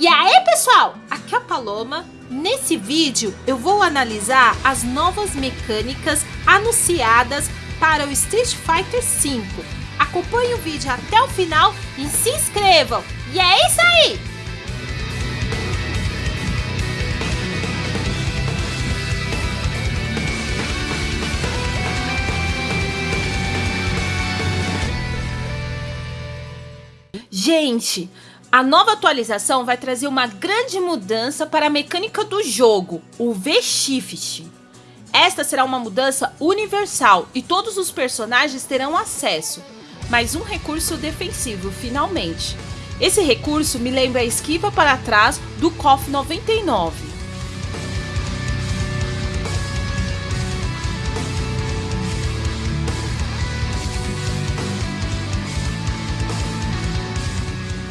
E aí pessoal, aqui é a Paloma. Nesse vídeo eu vou analisar as novas mecânicas anunciadas para o Street Fighter V. Acompanhe o vídeo até o final e se inscrevam. E é isso aí! Gente, a nova atualização vai trazer uma grande mudança para a mecânica do jogo, o V-Shift. Esta será uma mudança universal e todos os personagens terão acesso, mais um recurso defensivo, finalmente. Esse recurso me lembra a esquiva para trás do KOF 99.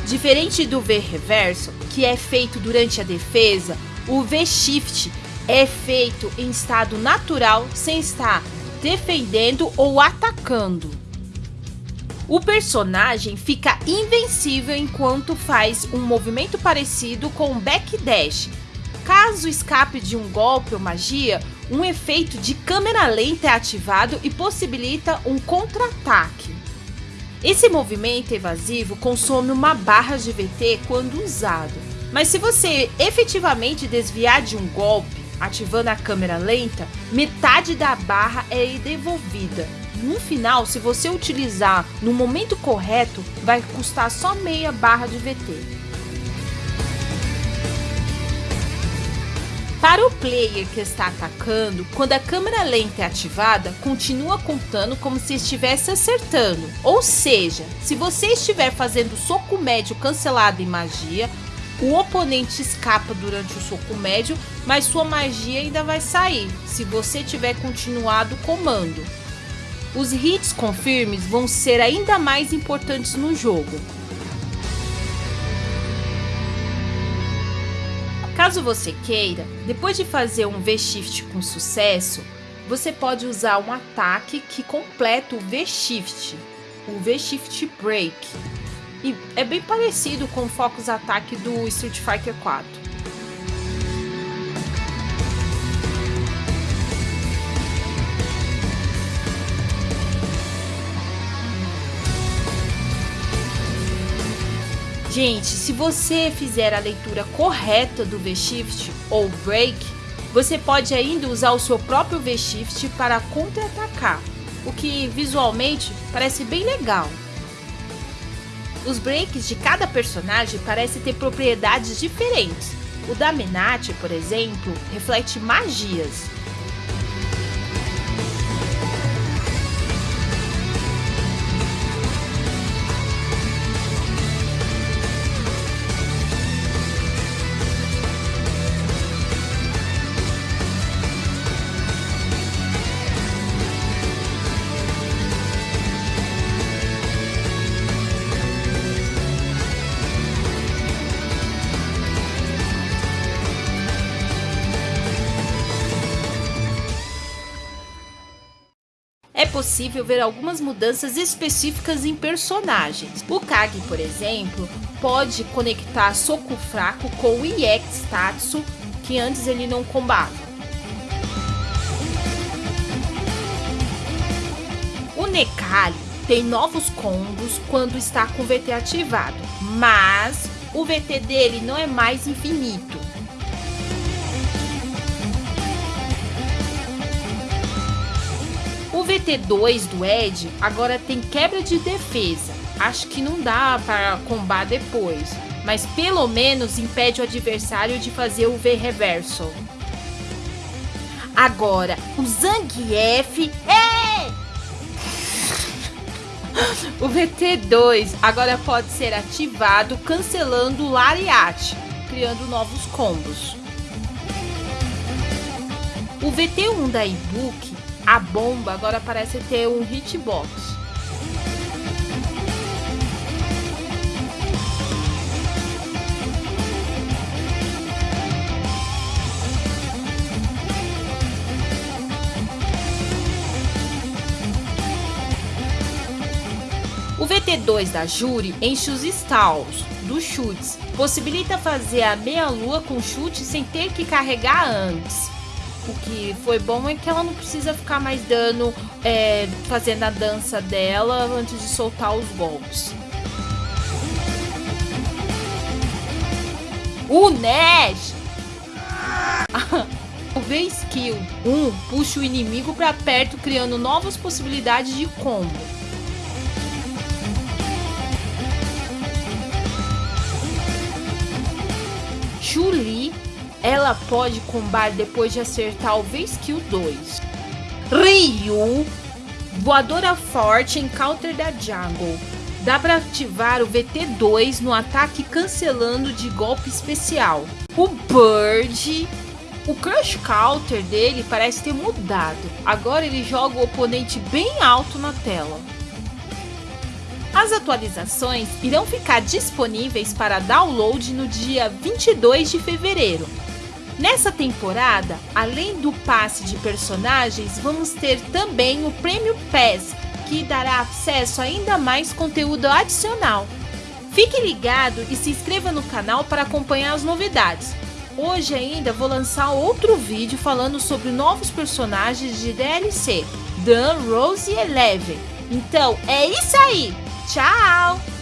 Diferente do V reverso, que é feito durante a defesa, o V shift é feito em estado natural sem estar defendendo ou atacando. O personagem fica invencível enquanto faz um movimento parecido com um backdash. Caso escape de um golpe ou magia, um efeito de câmera lenta é ativado e possibilita um contra-ataque. Esse movimento evasivo consome uma barra de VT quando usado, mas se você efetivamente desviar de um golpe, ativando a câmera lenta, metade da barra é devolvida. No final, se você utilizar no momento correto, vai custar só meia barra de VT. Para o player que está atacando, quando a câmera lenta é ativada, continua contando como se estivesse acertando. Ou seja, se você estiver fazendo soco médio cancelado em magia, o oponente escapa durante o soco médio, mas sua magia ainda vai sair, se você tiver continuado o comando. Os hits confirmes vão ser ainda mais importantes no jogo. Caso você queira, depois de fazer um V-Shift com sucesso, você pode usar um ataque que completa o V-Shift, o V-Shift Break. E é bem parecido com o Focus Attack do Street Fighter 4. Gente, se você fizer a leitura correta do V-Shift ou Break, você pode ainda usar o seu próprio V-Shift para contra-atacar, o que visualmente parece bem legal. Os breaks de cada personagem parecem ter propriedades diferentes. O da Menate, por exemplo, reflete magias, possível ver algumas mudanças específicas em personagens. O Kage, por exemplo, pode conectar soco fraco com o EX Tatsu, que antes ele não combava. O Nekali tem novos combos quando está com o VT ativado, mas o VT dele não é mais infinito. VT2 do Ed agora tem quebra de defesa. Acho que não dá para combar depois, mas pelo menos impede o adversário de fazer o V reverso. Agora, o Zangief... É! o VT2 agora pode ser ativado cancelando o Lariat, criando novos combos. O VT1 da ebook a bomba agora parece ter um hitbox. O VT2 2 da Juri enche os stalls dos chutes, possibilita fazer a meia-lua com chute sem ter que carregar antes. O que foi bom é que ela não precisa ficar mais dando, é, fazendo a dança dela antes de soltar os golpes. O Nash! o V-Skill 1 puxa o inimigo para perto, criando novas possibilidades de combo. Chuli ela pode combar depois de acertar o V-Skill 2. Ryu, voadora forte em counter da Jungle. Dá para ativar o VT2 no ataque cancelando de golpe especial. O Bird, o Crush Counter dele parece ter mudado. Agora ele joga o oponente bem alto na tela. As atualizações irão ficar disponíveis para download no dia 22 de fevereiro. Nessa temporada, além do passe de personagens, vamos ter também o Premium Pass, que dará acesso a ainda mais conteúdo adicional. Fique ligado e se inscreva no canal para acompanhar as novidades. Hoje ainda vou lançar outro vídeo falando sobre novos personagens de DLC, Dan, Rose e Eleven. Então é isso aí! Tchau!